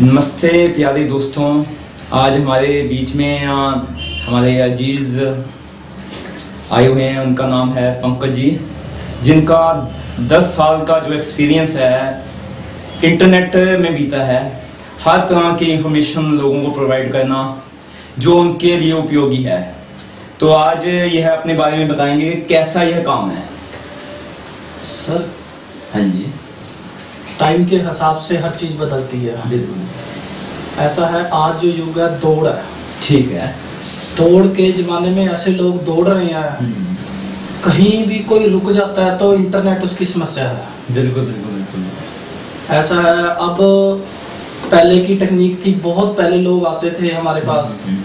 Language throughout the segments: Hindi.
नमस्ते प्यारे दोस्तों आज हमारे बीच में आ, हमारे अज़ीज़ आए हुए हैं उनका नाम है पंकज जी जिनका 10 साल का जो एक्सपीरियंस है इंटरनेट में बीता है। हर तरह की इंफॉर्मेशन लोगों को प्रोवाइड करना जो उनके लिए उपयोगी है। तो आज यह अपने बारे में बताएँगे कैसा यह काम है? सर हाँ जी। टाइम के हिसाब से हर चीज़ बदलती है। बिल्कुल। ऐसा है आज जो युग है दौड़ है। ठीक है। दौड़ के जमाने में ऐसे लोग दौड़ रहे हैं। हम्म, कहीं भी कोई रुक जाता है तो इंटरनेट उसकी समस्या है। बिल्कुल बिल्कुल बिल्कुल। ऐसा है अब पहले की टेक्निक थी बहुत पहले लोग आते थे हमारे पास। हम्म,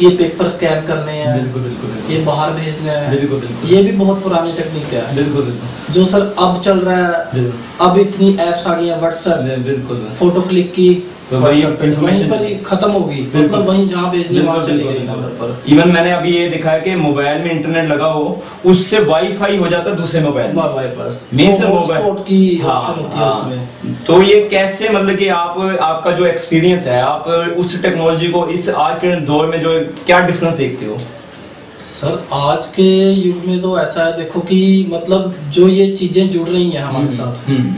ये पेपर स्कैन करने हैं। बिल्कुल बिल्कुल ये बाहर भेजने हैं। बिल्कुल बिल्कुल। ये भी बहुत पुरानी टेक्निक है। बिल्कुल बिल्कुल। जो सर अब चल रहा है अब इतनी एप्स आ गई हैं व्हाट्सएप बिल्कुल फ़ोटो क्लिक की तो वही वहीं पर ही खत्म हो गई। मतलब वहीं जहाँ है, वहाँ चली गई। नंबर पर। इवन मैंने अभी ये देखा है कि मोबाइल में इंटरनेट लगा हो उससे वाईफाई हो जाता है दूसरे मोबाइल पर। Means तो मोबाइल- hotspot की हाँ, ऑप्शन होती है हाँ। उसमें। तो ये कैसे मतलब कि आप आपका जो एक्सपीरियंस है आप उस टेक्नोलॉजी को इस आज के दौर में जो क्या डिफरेंस देखते हो? सर आज के युग में तो ऐसा है देखो कि मतलब जो ये चीज़ें जुड़ रही हैं हमारे साथ। हम्म,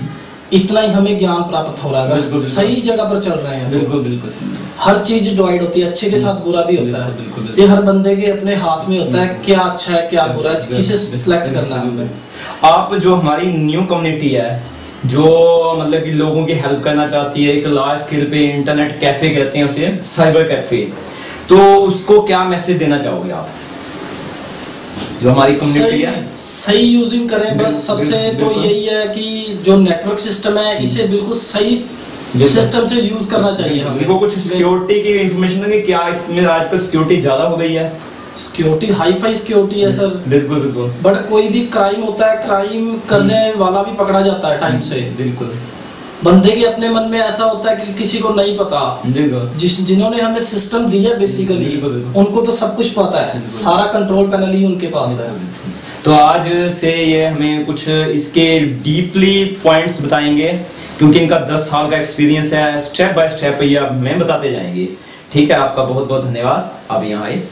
इतना ही हमें ज्ञान प्राप्त हो रहा है। अगर। सही जगह पर चल रहे हैं तो बिल्कुल बिल्कुल हर चीज़ डिवाइड होती है अच्छे के साथ बुरा भी होता है। ये हर बंदे के अपने हाथ में होता है क्या अच्छा है क्या बुरा है किसे सिलेक्ट करना है आप जो हमारी न्यू कम्युनिटी है जो मतलब कि लोगों की हेल्प करना चाहती है एक लार्ज स्केल पे इंटरनेट कैफ़े कहते हैं उसे साइबर कैफ़े तो उसको क्या मैसेज देना चाहोगे आप? जो हमारी कम्युनिटी है। सही यूजिंग करें बस सबसे तो यही है कि जो नेटवर्क सिस्टम है इसे बिल्कुल सही सिस्टम से यूज़ करना चाहिए हमें। देखो कुछ सिक्योरिटी की इंफॉर्मेशन है क्या इसमें आजकल सिक्योरिटी ज़्यादा हो गई है? सिक्योरिटी हाई फाई सिक्योरिटी है सर बिल्कुल बिल्कुल। बट कोई भी क्राइम होता है क्राइम करने वाला भी पकड़ा जाता है टाइम से। बिल्कुल। बंदे के अपने मन में ऐसा होता है कि किसी को नहीं पता। जिस जिन्होंने हमें सिस्टम दिया बेसिकली। उनको तो सब कुछ पता है। सारा कंट्रोल पैनल ही उनके पास है। तो आज से ये हमें कुछ इसके डीपली पॉइंट्स बताएँगे क्योंकि इनका 10 साल का एक्सपीरियंस है। स्टेप बाय स्टेप ये हमें बताते जाएँगे। ठीक है आपका बहुत बहुत धन्यवाद। आप यहाँ आए।